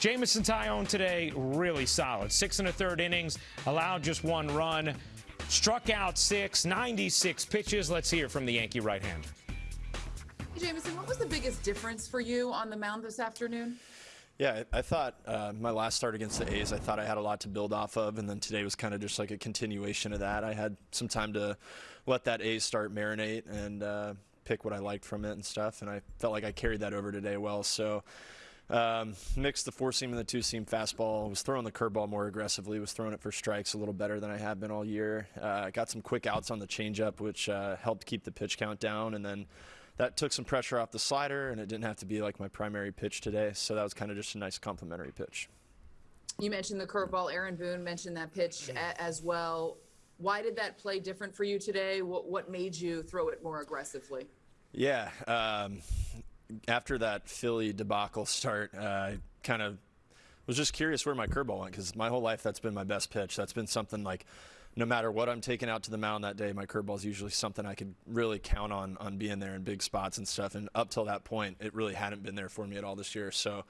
Jameson Taillon today, really solid. Six and a third innings, allowed just one run, struck out six, 96 pitches. Let's hear from the Yankee right hander. Hey, Jameson, what was the biggest difference for you on the mound this afternoon? Yeah, I thought uh, my last start against the A's, I thought I had a lot to build off of, and then today was kind of just like a continuation of that. I had some time to let that A's start marinate and uh, pick what I liked from it and stuff, and I felt like I carried that over today well. So um, mixed the four seam and the two seam fastball. Was throwing the curveball more aggressively. Was throwing it for strikes a little better than I have been all year. Uh, got some quick outs on the changeup, which uh, helped keep the pitch count down, and then that took some pressure off the slider, and it didn't have to be like my primary pitch today. So that was kind of just a nice complementary pitch. You mentioned the curveball. Aaron Boone mentioned that pitch as well. Why did that play different for you today? What, what made you throw it more aggressively? Yeah, um, after that Philly debacle start, uh, I kind of was just curious where my curveball went because my whole life that's been my best pitch. That's been something like no matter what I'm taking out to the mound that day, my curveball is usually something I could really count on on being there in big spots and stuff. And up till that point, it really hadn't been there for me at all this year. So,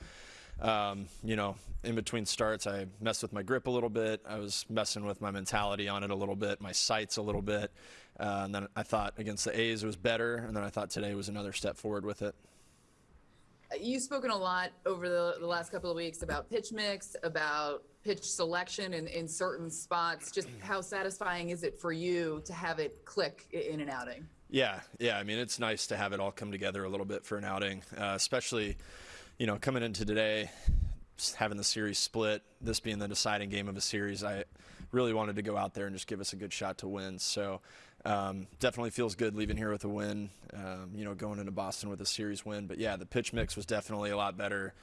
um, you know, in between starts, I messed with my grip a little bit. I was messing with my mentality on it a little bit, my sights a little bit. Uh, and then I thought against the A's it was better, and then I thought today was another step forward with it. You've spoken a lot over the, the last couple of weeks about pitch mix, about pitch selection in, in certain spots. Just how satisfying is it for you to have it click in an outing? Yeah, yeah. I mean, it's nice to have it all come together a little bit for an outing, uh, especially, you know, coming into today, having the series split, this being the deciding game of a series. I really wanted to go out there and just give us a good shot to win. So um, definitely feels good leaving here with a win. Um, you know, going into Boston with a series win. But yeah, the pitch mix was definitely a lot better.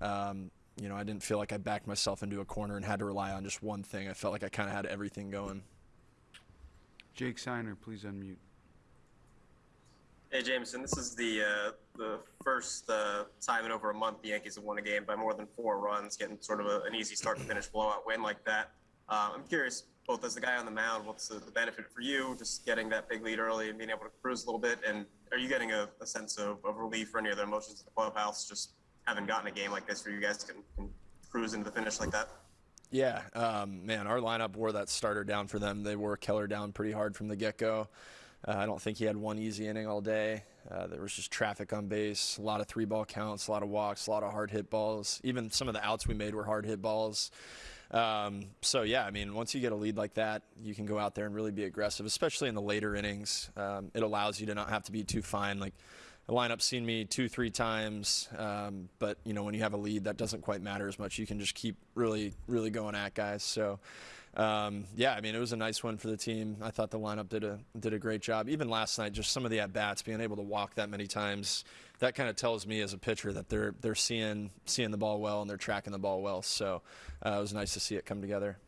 Um, you know, I didn't feel like I backed myself into a corner and had to rely on just one thing. I felt like I kind of had everything going. Jake Seiner, please unmute. Hey Jameson, this is the uh, the first uh, time in over a month the Yankees have won a game by more than four runs, getting sort of a, an easy start to finish blowout win like that. Uh, I'm curious, both as the guy on the mound, what's the, the, benefit for you just getting that big lead early and being able to cruise a little bit? And are you getting a, a sense of, of relief or any other emotions in the clubhouse just having gotten a game like this where you guys can, can cruise into the finish like that? Yeah, um, man, our lineup wore that starter down for them. They wore Keller down pretty hard from the get go. Uh, I don't think he had one easy inning all day. Uh, there was just traffic on base, a lot of three ball counts, a lot of walks, a lot of hard hit balls. Even some of the outs we made were hard hit balls. Um, so yeah, I mean, once you get a lead like that, you can go out there and really be aggressive, especially in the later innings. Um, it allows you to not have to be too fine. Like the lineup's seen me two, three times, um, but you know when you have a lead, that doesn't quite matter as much. You can just keep really, really going at guys. So um, yeah, I mean, it was a nice one for the team. I thought the lineup did a did a great job. Even last night, just some of the at bats, being able to walk that many times, that kind of tells me as a pitcher that they're they're seeing seeing the ball well and they're tracking the ball well. So uh, it was nice to see it come together.